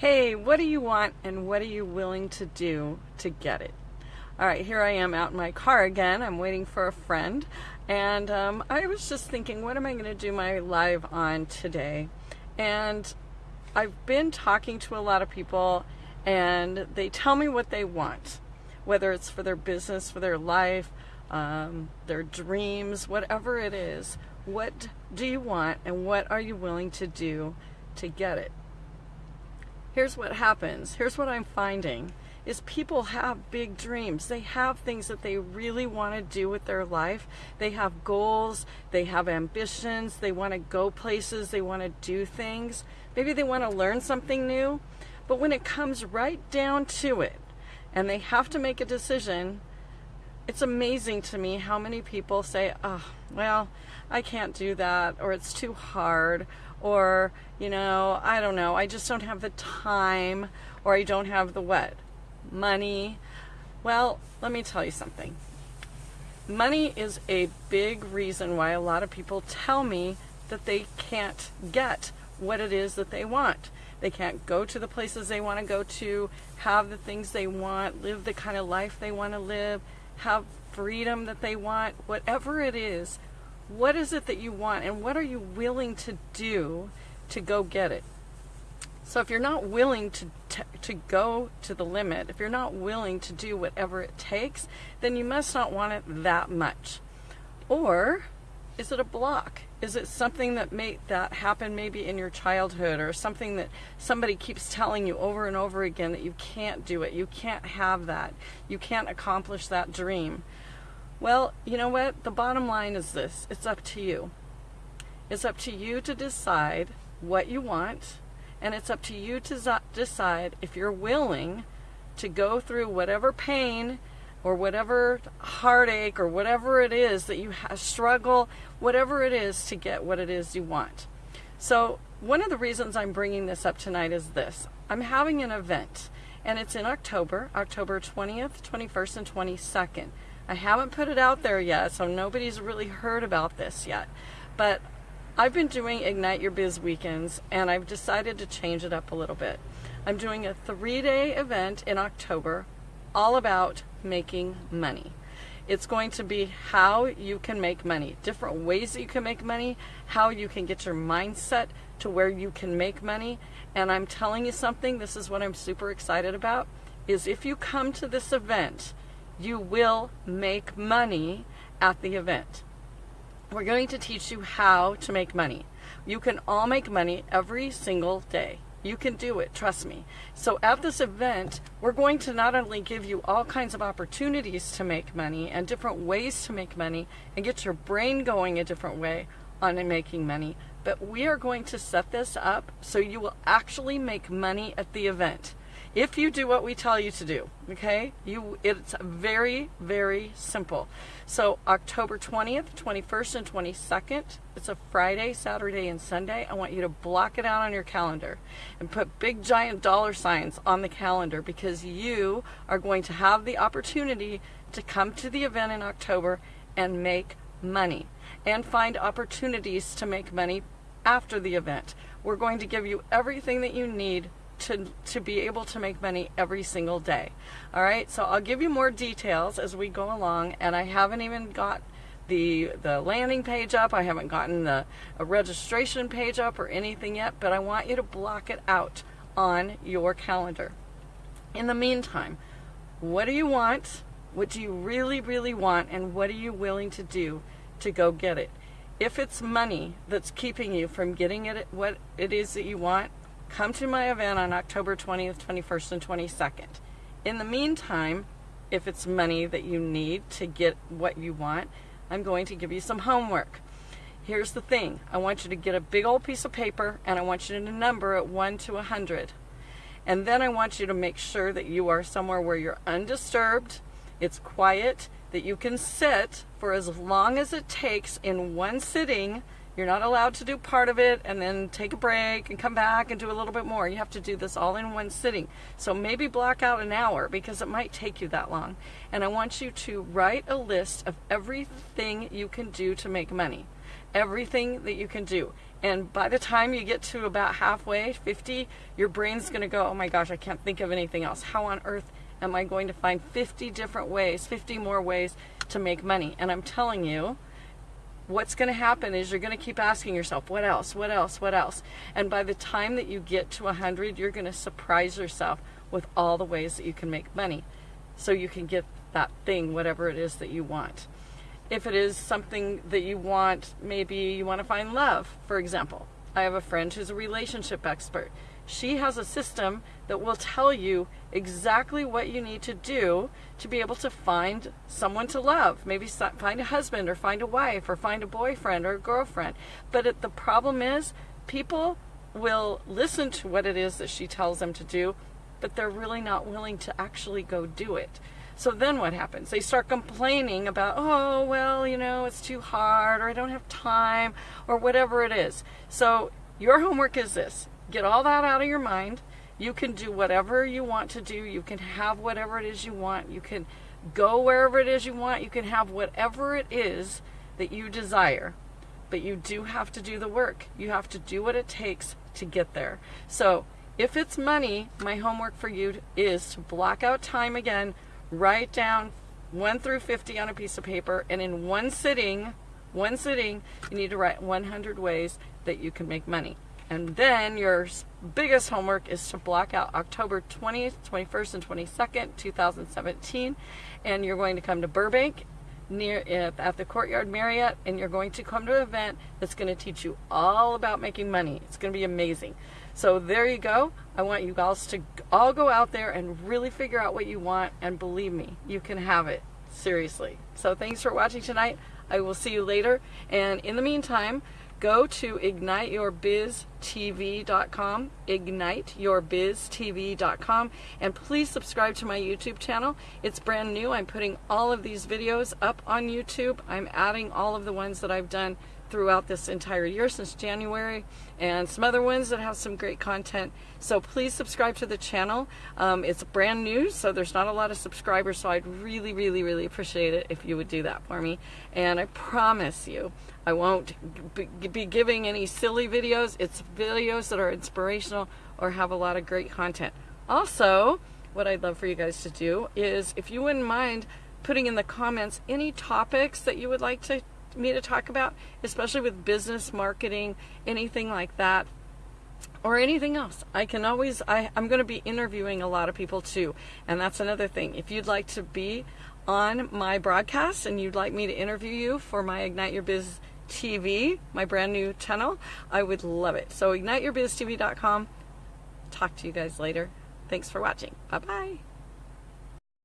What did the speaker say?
Hey, what do you want and what are you willing to do to get it? All right, here I am out in my car again. I'm waiting for a friend. And um, I was just thinking, what am I going to do my live on today? And I've been talking to a lot of people, and they tell me what they want, whether it's for their business, for their life, um, their dreams, whatever it is. What do you want, and what are you willing to do to get it? Here's what happens. Here's what I'm finding is people have big dreams. They have things that they really want to do with their life. They have goals, they have ambitions, they want to go places, they want to do things. Maybe they want to learn something new. But when it comes right down to it and they have to make a decision, it's amazing to me how many people say, oh, well, I can't do that, or it's too hard, or, you know, I don't know, I just don't have the time, or I don't have the what? Money. Well, let me tell you something. Money is a big reason why a lot of people tell me that they can't get what it is that they want. They can't go to the places they want to go to, have the things they want, live the kind of life they want to live, have freedom that they want, whatever it is. What is it that you want and what are you willing to do to go get it? So if you're not willing to, to, to go to the limit, if you're not willing to do whatever it takes, then you must not want it that much. Or is it a block? Is it something that made that happen maybe in your childhood or something that somebody keeps telling you over and over again that you can't do it, you can't have that, you can't accomplish that dream? Well, you know what? The bottom line is this it's up to you. It's up to you to decide what you want and it's up to you to decide if you're willing to go through whatever pain or whatever heartache or whatever it is that you struggle, whatever it is to get what it is you want. So, one of the reasons I'm bringing this up tonight is this I'm having an event, and it's in October, October 20th, 21st, and 22nd. I haven't put it out there yet, so nobody's really heard about this yet. But I've been doing Ignite Your Biz weekends and I've decided to change it up a little bit. I'm doing a three day event in October all about making money. It's going to be how you can make money, different ways that you can make money, how you can get your mindset to where you can make money. And I'm telling you something, this is what I'm super excited about, is if you come to this event, you will make money at the event. We're going to teach you how to make money. You can all make money every single day. You can do it, trust me. So at this event, we're going to not only give you all kinds of opportunities to make money and different ways to make money and get your brain going a different way on making money, but we are going to set this up so you will actually make money at the event if you do what we tell you to do okay? You it's very very simple. So october 20th 21st and 22nd it's a friday saturday and sunday. I want you to block it out on your calendar and put big giant dollar signs on the calendar because you are going to have the opportunity to come to the event in october and make money and find opportunities to make money after the event. We're going to give you everything that you need to, to be able to make money every single day. All right, so I'll give you more details as we go along, and I haven't even got the the landing page up. I haven't gotten the registration page up or anything yet, but I want you to block it out on your calendar. In the meantime, what do you want? What do you really, really want? And what are you willing to do to go get it? If it's money that's keeping you from getting it what it is that you want, Come to my event on October 20th, 21st, and 22nd. In the meantime, if it's money that you need to get what you want, I'm going to give you some homework. Here's the thing I want you to get a big old piece of paper and I want you to number it 1 to 100. And then I want you to make sure that you are somewhere where you're undisturbed, it's quiet, that you can sit for as long as it takes in one sitting you're not allowed to do part of it and then take a break and come back and do a little bit more. You have to do this all in one sitting. So maybe block out an hour because it might take you that long. And I want you to write a list of everything you can do to make money. Everything that you can do. And by the time you get to about halfway, 50, your brain's going to go, oh my gosh, I can't think of anything else. How on earth am I going to find 50 different ways, 50 more ways to make money? And I'm telling you, what's going to happen is you're going to keep asking yourself, what else, what else, what else? And by the time that you get to 100, you're going to surprise yourself with all the ways that you can make money so you can get that thing, whatever it is that you want. If it is something that you want, maybe you want to find love, for example. I have a friend who's a relationship expert. She has a system that will tell you exactly what you need to do to be able to find someone to love. Maybe find a husband or find a wife or find a boyfriend or a girlfriend. But it, the problem is, people will listen to what it is that she tells them to do, but they're really not willing to actually go do it. So then what happens? They start complaining about, oh, well, you know, it's too hard, or I don't have time, or whatever it is. So your homework is this get all that out of your mind. You can do whatever you want to do. You can have whatever it is you want. You can go wherever it is you want. You can have whatever it is that you desire. But you do have to do the work. You have to do what it takes to get there. So if it's money, my homework for you is to block out time again write down 1 through 50 on a piece of paper, and in one sitting, one sitting, you need to write 100 ways that you can make money. And then your biggest homework is to block out October 20th, 21st, and 22nd, 2017. And you're going to come to Burbank near at the Courtyard Marriott, and you're going to come to an event that's going to teach you all about making money. It's going to be amazing. So there you go. I want you guys to all go out there and really figure out what you want, and believe me, you can have it. Seriously. So thanks for watching tonight. I will see you later. And in the meantime, go to igniteyourbiztv.com, igniteyourbiztv.com, and please subscribe to my YouTube channel. It's brand new. I'm putting all of these videos up on YouTube. I'm adding all of the ones that I've done throughout this entire year since January and some other ones that have some great content. So please subscribe to the channel. Um, it's brand new, so there's not a lot of subscribers, so I'd really, really, really appreciate it if you would do that for me. And I promise you, I won't be giving any silly videos. It's videos that are inspirational or have a lot of great content. Also, what I'd love for you guys to do is if you wouldn't mind putting in the comments any topics that you would like to me to talk about, especially with business marketing, anything like that, or anything else. I can always, I, I'm going to be interviewing a lot of people too. And that's another thing. If you'd like to be on my broadcast and you'd like me to interview you for my Ignite Your Biz TV, my brand new channel, I would love it. So igniteyourbiztv.com. Talk to you guys later. Thanks for watching. Bye bye.